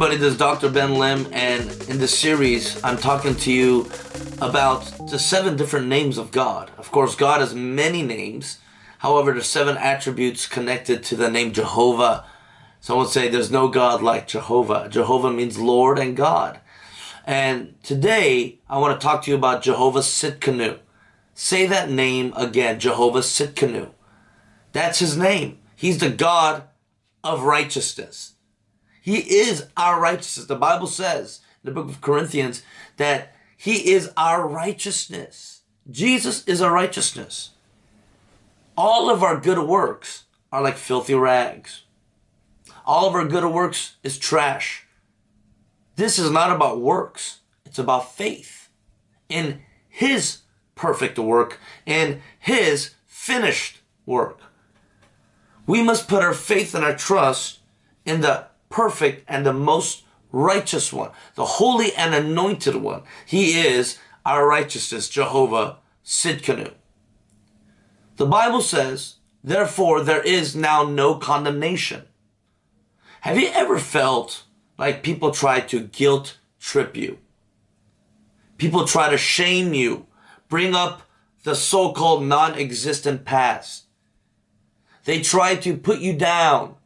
Everybody, this is Dr. Ben Lim and in this series I'm talking to you about the seven different names of God. Of course, God has many names. However, there's seven attributes connected to the name Jehovah. Some would say there's no God like Jehovah. Jehovah means Lord and God. And today I want to talk to you about Jehovah Tsidkenu. Say that name again, Jehovah Tsidkenu. That's his name. He's the God of righteousness. He is our righteousness. The Bible says in the book of Corinthians that he is our righteousness. Jesus is our righteousness. All of our good works are like filthy rags. All of our good works is trash. This is not about works. It's about faith in his perfect work and his finished work. We must put our faith and our trust in the perfect and the most righteous one, the holy and anointed one. He is our righteousness, Jehovah Tsidkenu. The Bible says, therefore there is now no condemnation. Have you ever felt like people try to guilt trip you? People try to shame you, bring up the so-called non-existent past. They try to put you down,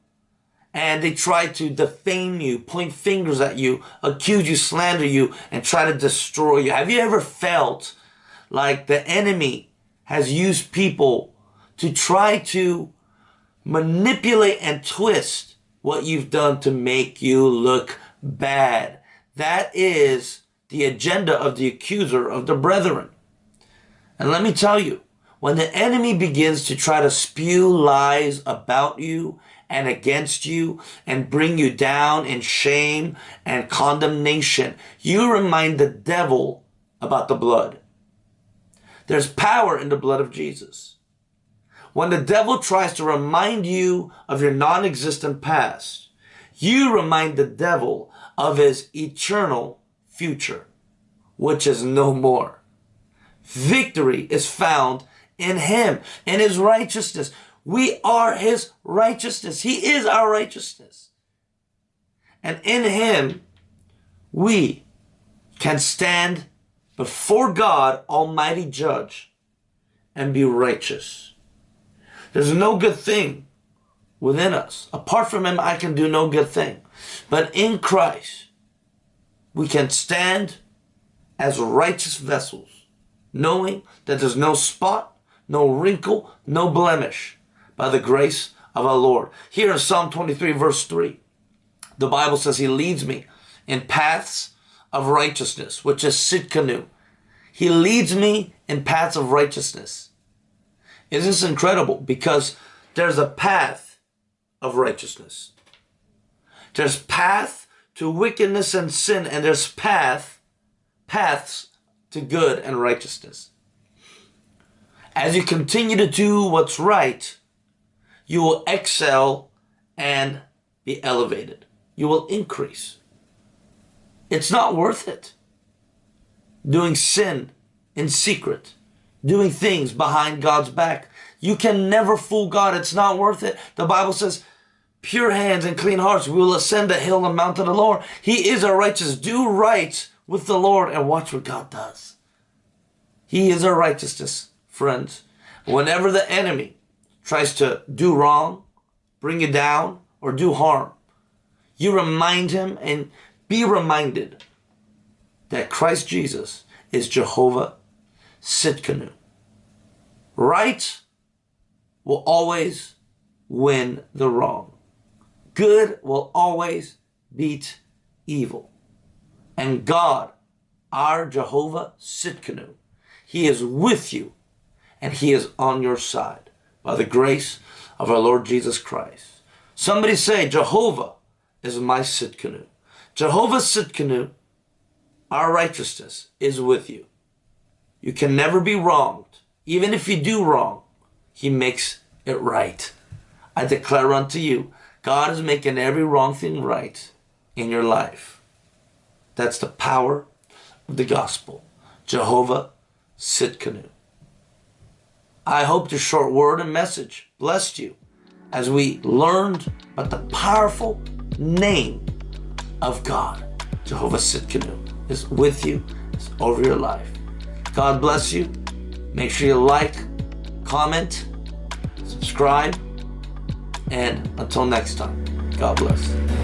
and they try to defame you, point fingers at you, accuse you, slander you, and try to destroy you. Have you ever felt like the enemy has used people to try to manipulate and twist what you've done to make you look bad? That is the agenda of the accuser of the brethren. And let me tell you, when the enemy begins to try to spew lies about you and against you and bring you down in shame and condemnation. You remind the devil about the blood. There's power in the blood of Jesus. When the devil tries to remind you of your non-existent past, you remind the devil of his eternal future, which is no more. Victory is found in him, in his righteousness. We are his righteousness. He is our righteousness. And in him, we can stand before God, Almighty Judge, and be righteous. There's no good thing within us. Apart from him, I can do no good thing. But in Christ, we can stand as righteous vessels, knowing that there's no spot, no wrinkle, no blemish by the grace of our Lord. Here in Psalm 23 verse 3, the Bible says he leads me in paths of righteousness, which is Tsidkenu. He leads me in paths of righteousness. Isn't this incredible? Because there's a path of righteousness. There's path to wickedness and sin, and there's path, paths to good and righteousness. As you continue to do what's right, you will excel and be elevated. You will increase. It's not worth it. Doing sin in secret, doing things behind God's back. You can never fool God. It's not worth it. The Bible says, pure hands and clean hearts, we will ascend the hill and mount of the Lord. He is our righteous. Do right with the Lord and watch what God does. He is our righteousness, friends. Whenever the enemy tries to do wrong, bring you down, or do harm, you remind him and be reminded that Christ Jesus is Jehovah Tsidkenu. Right will always win the wrong. Good will always beat evil. And God, our Jehovah Tsidkenu, He is with you and He is on your side by the grace of our Lord Jesus Christ. Somebody say, Jehovah is my Tsidkenu. Jehovah Tsidkenu, our righteousness, is with you. You can never be wronged. Even if you do wrong, he makes it right. I declare unto you, God is making every wrong thing right in your life. That's the power of the gospel. Jehovah Tsidkenu. I hope this short word and message blessed you as we learned about the powerful name of God, Jehovah Tsidkenu, is with you, is over your life. God bless you. Make sure you like, comment, subscribe, and until next time, God bless.